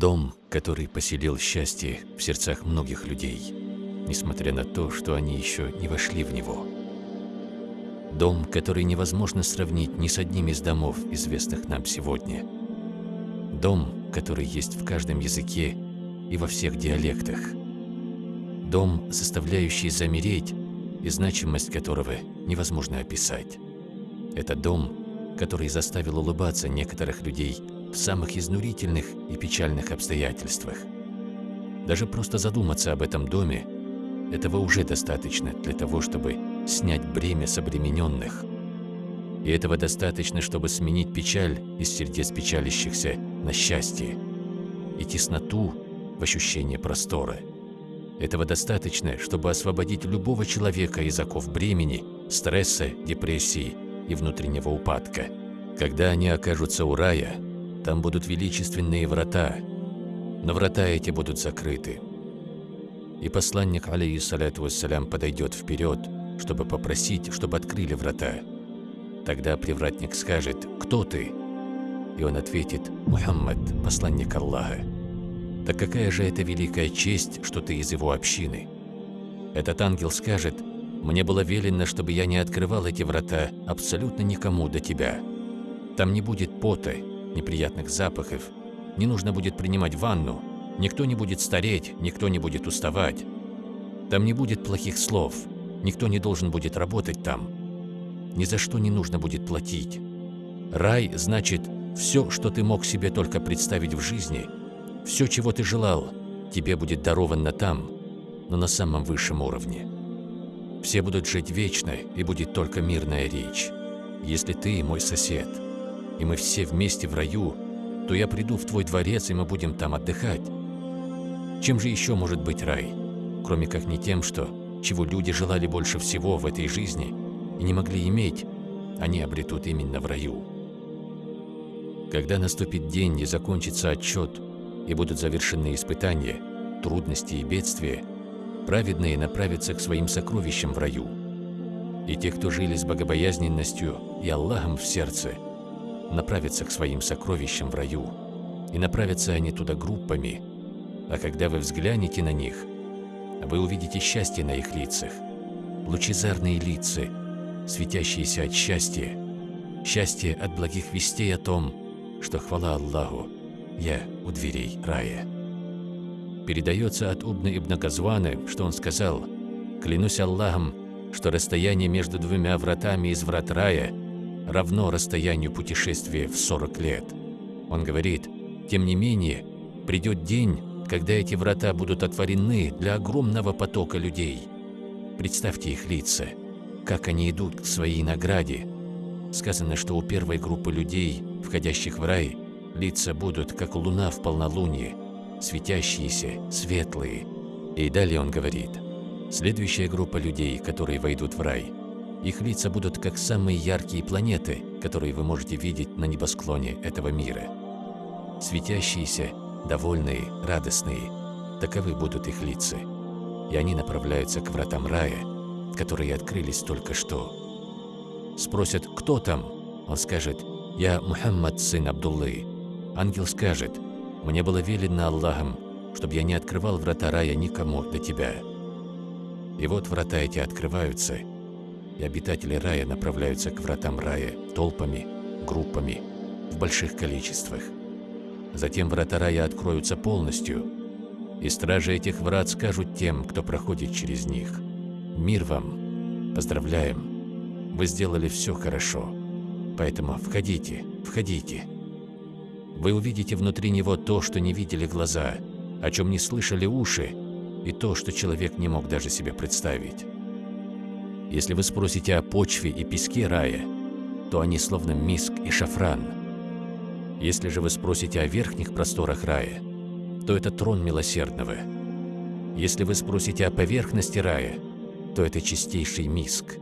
Дом, который поселил счастье в сердцах многих людей, несмотря на то, что они еще не вошли в него. Дом, который невозможно сравнить ни с одним из домов, известных нам сегодня. Дом, который есть в каждом языке и во всех диалектах. Дом, заставляющий замереть, и значимость которого невозможно описать. Это дом, который заставил улыбаться некоторых людей в самых изнурительных и печальных обстоятельствах. Даже просто задуматься об этом доме, этого уже достаточно для того, чтобы снять бремя с обремененных. И этого достаточно, чтобы сменить печаль из сердец печалящихся на счастье и тесноту в ощущение простора. Этого достаточно, чтобы освободить любого человека из оков бремени, стресса, депрессии и внутреннего упадка. Когда они окажутся у рая, там будут величественные врата, но врата эти будут закрыты. И посланник, алейхиссаляту вассалям, подойдет вперед, чтобы попросить, чтобы открыли врата. Тогда привратник скажет «Кто ты?» И он ответит «Мухаммад, посланник Аллаха». Так какая же это великая честь, что ты из его общины? Этот ангел скажет «Мне было велено, чтобы я не открывал эти врата абсолютно никому до тебя. Там не будет пота, неприятных запахов, не нужно будет принимать ванну, никто не будет стареть, никто не будет уставать. Там не будет плохих слов, никто не должен будет работать там. Ни за что не нужно будет платить. Рай значит все, что ты мог себе только представить в жизни, все, чего ты желал, тебе будет даровано там, но на самом высшем уровне. Все будут жить вечно, и будет только мирная речь. Если ты мой сосед, и мы все вместе в раю, то я приду в твой дворец, и мы будем там отдыхать. Чем же еще может быть рай, кроме как не тем, что, чего люди желали больше всего в этой жизни и не могли иметь, они обретут именно в раю. Когда наступит день и закончится отчет, и будут завершены испытания, трудности и бедствия, праведные направятся к своим сокровищам в раю. И те, кто жили с богобоязненностью и Аллахом в сердце – направятся к своим сокровищам в раю, и направятся они туда группами, а когда вы взглянете на них, вы увидите счастье на их лицах, лучезарные лица, светящиеся от счастья, счастье от благих вестей о том, что хвала Аллаху, я у дверей рая. Передается от Убна ибн Газвана, что он сказал, «Клянусь Аллахом, что расстояние между двумя вратами из врат рая – равно расстоянию путешествия в 40 лет. Он говорит, тем не менее, придет день, когда эти врата будут отворены для огромного потока людей. Представьте их лица, как они идут к своей награде. Сказано, что у первой группы людей, входящих в рай, лица будут, как луна в полнолуние, светящиеся, светлые. И далее он говорит, следующая группа людей, которые войдут в рай – их лица будут как самые яркие планеты, которые вы можете видеть на небосклоне этого мира. Светящиеся, довольные, радостные – таковы будут их лица. И они направляются к вратам рая, которые открылись только что. Спросят, кто там? Он скажет, «Я Мухаммад, сын Абдуллы». Ангел скажет, «Мне было велено Аллахом, чтобы я не открывал врата рая никому до тебя». И вот врата эти открываются – и обитатели рая направляются к вратам рая толпами, группами, в больших количествах. Затем врата рая откроются полностью, и стражи этих врат скажут тем, кто проходит через них. «Мир вам! Поздравляем! Вы сделали все хорошо, поэтому входите, входите!» Вы увидите внутри него то, что не видели глаза, о чем не слышали уши, и то, что человек не мог даже себе представить. Если вы спросите о почве и песке рая, то они словно миск и шафран. Если же вы спросите о верхних просторах рая, то это трон милосердного. Если вы спросите о поверхности рая, то это чистейший миск.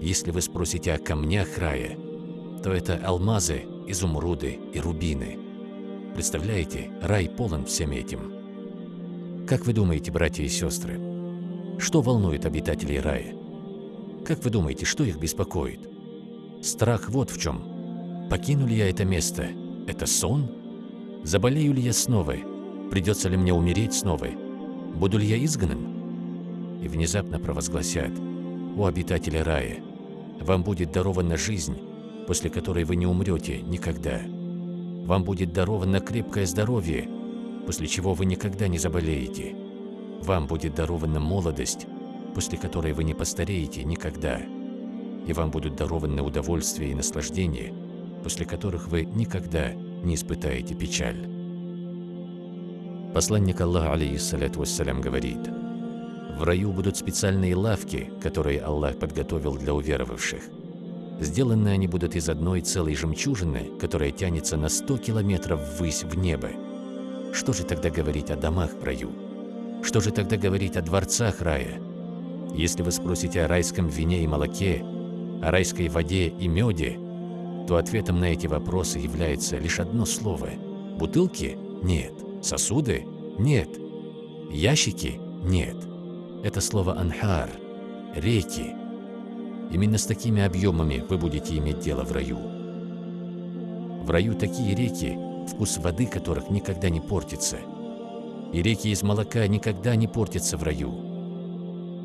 Если вы спросите о камнях рая, то это алмазы, изумруды и рубины. Представляете, рай полон всем этим. Как вы думаете, братья и сестры, что волнует обитателей рая? Как вы думаете, что их беспокоит? Страх вот в чем. Покину ли я это место? Это сон? Заболею ли я снова? Придется ли мне умереть снова? Буду ли я изгнан? И внезапно провозгласят, «О обитатели рая, вам будет дарована жизнь, после которой вы не умрете никогда. Вам будет даровано крепкое здоровье, после чего вы никогда не заболеете. Вам будет дарована молодость, после которой вы не постареете никогда. И вам будут дарованы удовольствие и наслаждение, после которых вы никогда не испытаете печаль. Посланник Аллаха, алейхиссаляту вассалям, говорит, «В раю будут специальные лавки, которые Аллах подготовил для уверовавших. Сделаны они будут из одной целой жемчужины, которая тянется на 100 километров ввысь в небо. Что же тогда говорить о домах в раю? Что же тогда говорить о дворцах рая? Если вы спросите о райском вине и молоке, о райской воде и меде, то ответом на эти вопросы является лишь одно слово. Бутылки? Нет. Сосуды? Нет. Ящики? Нет. Это слово «анхар» – реки. Именно с такими объемами вы будете иметь дело в раю. В раю такие реки, вкус воды которых никогда не портится. И реки из молока никогда не портятся в раю.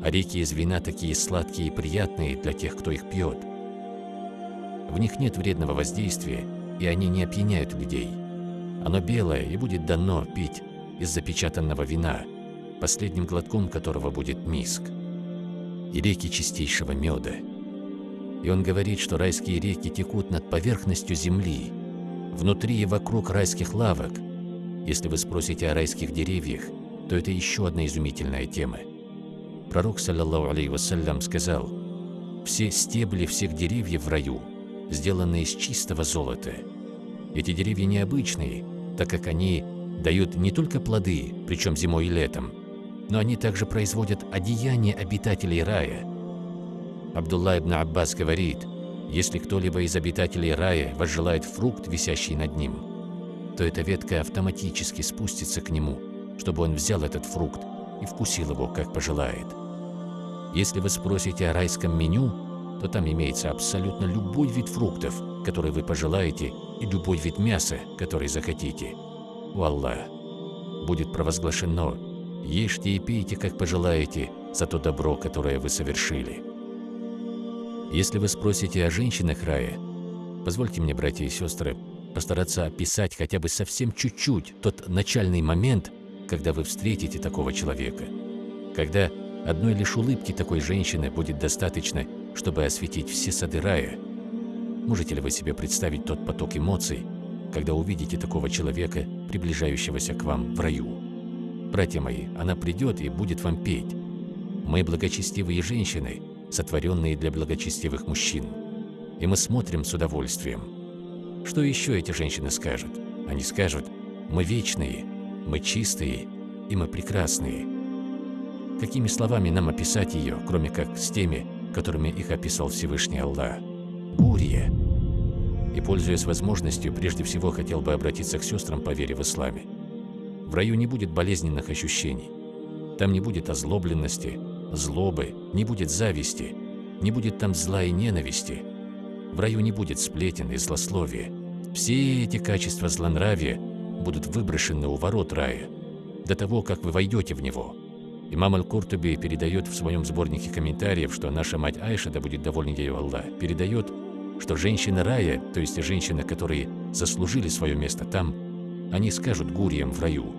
А реки из вина такие сладкие и приятные для тех, кто их пьет. В них нет вредного воздействия, и они не опьяняют людей. Оно белое и будет дано пить из запечатанного вина, последним глотком которого будет миск, и реки чистейшего меда. И он говорит, что райские реки текут над поверхностью земли, внутри и вокруг райских лавок. Если вы спросите о райских деревьях, то это еще одна изумительная тема. Пророк, саллаллаху алейhi вассалям, сказал, «Все стебли всех деревьев в раю сделаны из чистого золота. Эти деревья необычные, так как они дают не только плоды, причем зимой и летом, но они также производят одеяние обитателей рая. Абдулла ибн Аббас говорит, если кто-либо из обитателей рая возжелает фрукт, висящий над ним, то эта ветка автоматически спустится к нему, чтобы он взял этот фрукт и вкусил его, как пожелает. Если вы спросите о райском меню, то там имеется абсолютно любой вид фруктов, который вы пожелаете, и любой вид мяса, который захотите. У Аллаха будет провозглашено «Ешьте и пейте, как пожелаете, за то добро, которое вы совершили». Если вы спросите о женщинах рая, позвольте мне, братья и сестры, постараться описать хотя бы совсем чуть-чуть тот начальный момент, когда вы встретите такого человека, когда одной лишь улыбки такой женщины будет достаточно, чтобы осветить все сады рая. Можете ли вы себе представить тот поток эмоций, когда увидите такого человека, приближающегося к вам в раю? Братья мои, она придет и будет вам петь. Мы благочестивые женщины, сотворенные для благочестивых мужчин. И мы смотрим с удовольствием. Что еще эти женщины скажут? Они скажут, мы вечные, мы чистые и мы прекрасные. Какими словами нам описать ее, кроме как с теми, которыми их описал Всевышний Аллах? Гурия. И, пользуясь возможностью, прежде всего хотел бы обратиться к сестрам по вере в исламе. В раю не будет болезненных ощущений. Там не будет озлобленности, злобы, не будет зависти, не будет там зла и ненависти. В раю не будет сплетен и злословия. Все эти качества злонравия будут выброшены у ворот рая, до того, как вы войдете в него. Имам Аль-Куртуби передает в своем сборнике комментариев, что наша мать Айша, да будет довольна ею Аллах, передает, что женщины рая, то есть женщины, которые заслужили свое место там, они скажут гурьям в раю,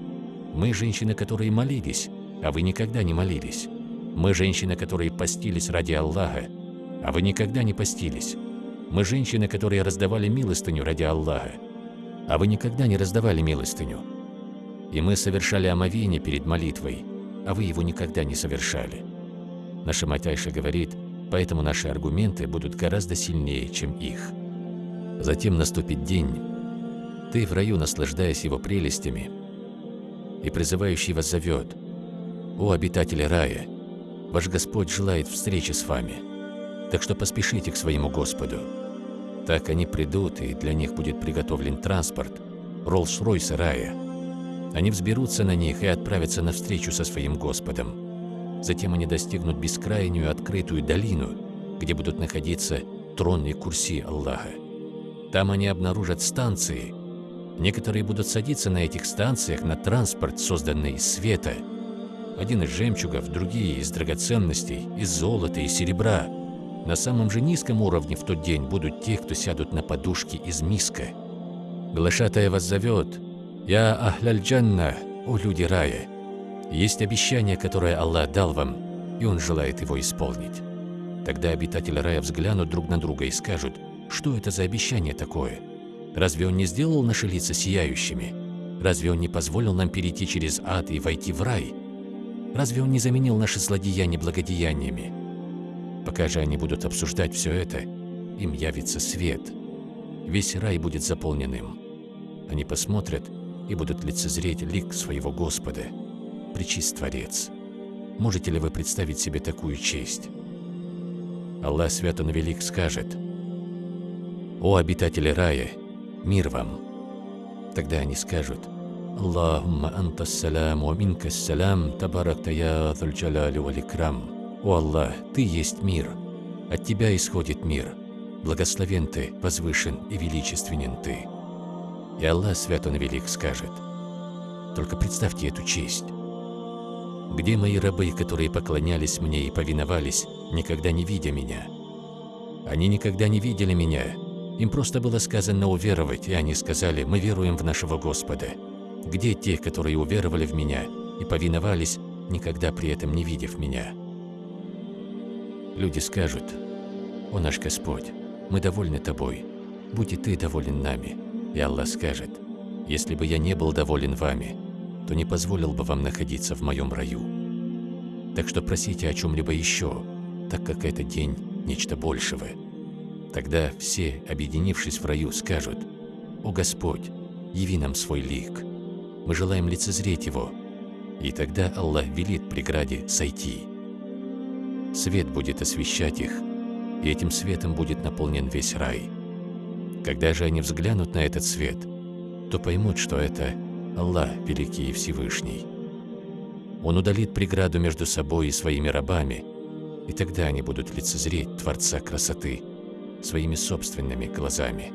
«Мы женщины, которые молились, а вы никогда не молились. Мы женщины, которые постились ради Аллаха, а вы никогда не постились. Мы женщины, которые раздавали милостыню ради Аллаха, а вы никогда не раздавали милостыню. И мы совершали омовение перед молитвой, а вы его никогда не совершали. Наша мать Айша говорит, поэтому наши аргументы будут гораздо сильнее, чем их. Затем наступит день, ты в раю, наслаждаясь его прелестями, и призывающий вас зовет, «О, обитатели рая, ваш Господь желает встречи с вами, так что поспешите к своему Господу». Так они придут, и для них будет приготовлен транспорт, Роллс-Ройс рая. Они взберутся на них и отправятся навстречу со своим Господом. Затем они достигнут бескрайнюю открытую долину, где будут находиться трон и курси Аллаха. Там они обнаружат станции, Некоторые будут садиться на этих станциях на транспорт, созданный из света. Один из жемчугов, другие из драгоценностей, из золота и серебра. На самом же низком уровне в тот день будут те, кто сядут на подушки из миска. Глашатая вас зовет. «Я Ахляль Джанна, о люди рая». Есть обещание, которое Аллах дал вам, и Он желает его исполнить. Тогда обитатели рая взглянут друг на друга и скажут, что это за обещание такое? Разве Он не сделал наши лица сияющими? Разве Он не позволил нам перейти через ад и войти в рай? Разве Он не заменил наши злодеяния благодеяниями? Пока же они будут обсуждать все это, им явится свет. Весь рай будет заполнен им. Они посмотрят и будут лицезреть лик своего Господа, причист Творец. Можете ли вы представить себе такую честь? Аллах Свят Он Велик скажет, «О обитатели рая, мир вам!» Тогда они скажут, «Аллахумма анта салям, ва минка салям, табаракта я джаляли вал икрам». «О Аллах, Ты есть мир, от Тебя исходит мир, благословен Ты, возвышен и величественен Ты». И Аллах Свят Он Велик скажет, «Только представьте эту честь». Где мои рабы, которые поклонялись мне и повиновались, никогда не видя меня? Они никогда не видели меня. Им просто было сказано уверовать, и они сказали, мы веруем в нашего Господа. Где те, которые уверовали в меня и повиновались, никогда при этом не видев меня? Люди скажут, «О наш Господь, мы довольны Тобой, будь и Ты доволен нами». И Аллах скажет, «Если бы я не был доволен вами, то не позволил бы вам находиться в моем раю. Так что просите о чем-либо еще, так как это день нечто большего. Тогда все, объединившись в раю, скажут, «О Господь, яви нам свой лик, мы желаем лицезреть его». И тогда Аллах велит преграде сойти. Свет будет освещать их, и этим светом будет наполнен весь рай. Когда же они взглянут на этот свет, то поймут, что это Аллах Великий и Всевышний. Он удалит преграду между собой и своими рабами, и тогда они будут лицезреть Творца красоты своими собственными глазами.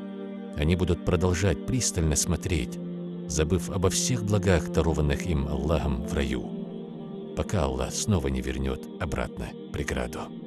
Они будут продолжать пристально смотреть, забыв обо всех благах, дарованных им Аллахом в раю, пока Аллах снова не вернет обратно преграду.